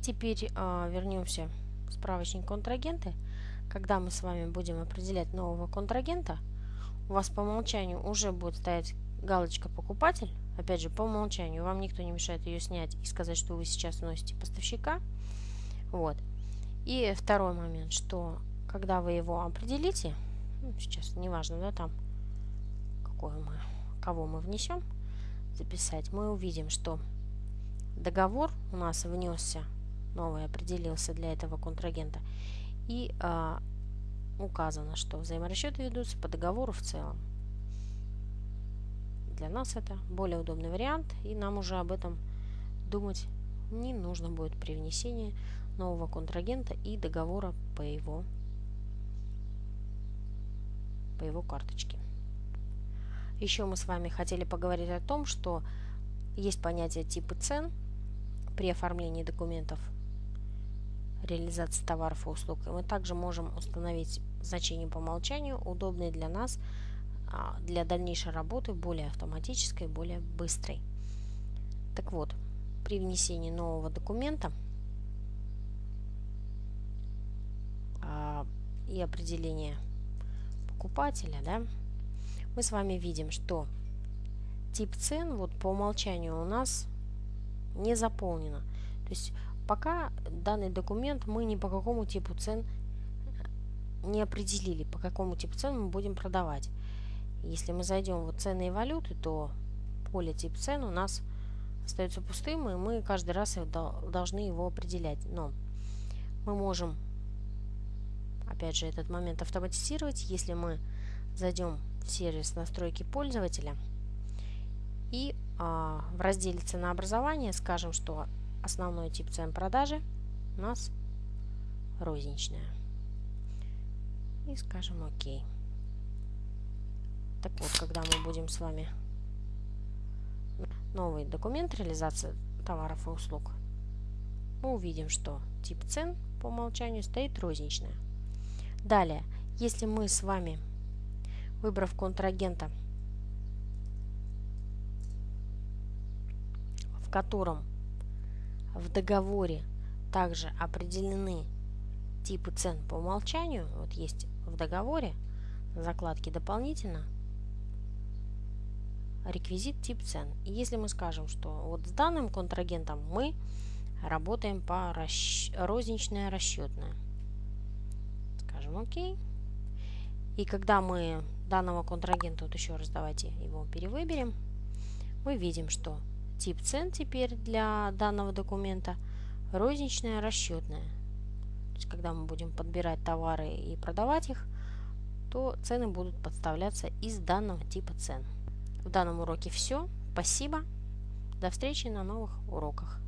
теперь э, вернемся в справочник контрагенты. Когда мы с вами будем определять нового контрагента, у вас по умолчанию уже будет стоять галочка «Покупатель». Опять же, по умолчанию вам никто не мешает ее снять и сказать, что вы сейчас носите поставщика. Вот. И второй момент, что когда вы его определите, ну, сейчас неважно, да, там, какое мы, кого мы внесем, записать, мы увидим, что договор у нас внесся, новый определился для этого контрагента, и а, указано, что взаиморасчеты ведутся по договору в целом. Для нас это более удобный вариант, и нам уже об этом думать не нужно будет при внесении нового контрагента и договора по его, по его карточке. Еще мы с вами хотели поговорить о том, что есть понятие типы цен при оформлении документов реализации товаров и услуг. И мы также можем установить значение по умолчанию, удобные для нас а, для дальнейшей работы, более автоматической, более быстрой. Так вот, при внесении нового документа а, и определения покупателя, да, мы с вами видим, что тип цен вот по умолчанию у нас не заполнено. То есть пока данный документ мы ни по какому типу цен не определили, по какому типу цен мы будем продавать. Если мы зайдем в цены и валюты, то поле тип цен у нас остается пустым, и мы каждый раз должны его определять. Но мы можем, опять же, этот момент автоматизировать, если мы зайдем в сервис настройки пользователя и а, в разделе ценообразования скажем, что основной тип цен продажи у нас розничная. И скажем ОК. Так вот, когда мы будем с вами новый документ реализации товаров и услуг, мы увидим, что тип цен по умолчанию стоит розничная. Далее, если мы с вами, выбрав контрагента, в котором в договоре также определены типы цен по умолчанию, вот есть в договоре закладки дополнительно, реквизит тип цен. И если мы скажем, что вот с данным контрагентом мы работаем по расщ... розничная расчетная, скажем ОК. И когда мы данного контрагента, вот еще раз давайте его перевыберем, мы видим, что тип цен теперь для данного документа розничная расчетная. То есть, когда мы будем подбирать товары и продавать их, то цены будут подставляться из данного типа цен. В данном уроке все. Спасибо. До встречи на новых уроках.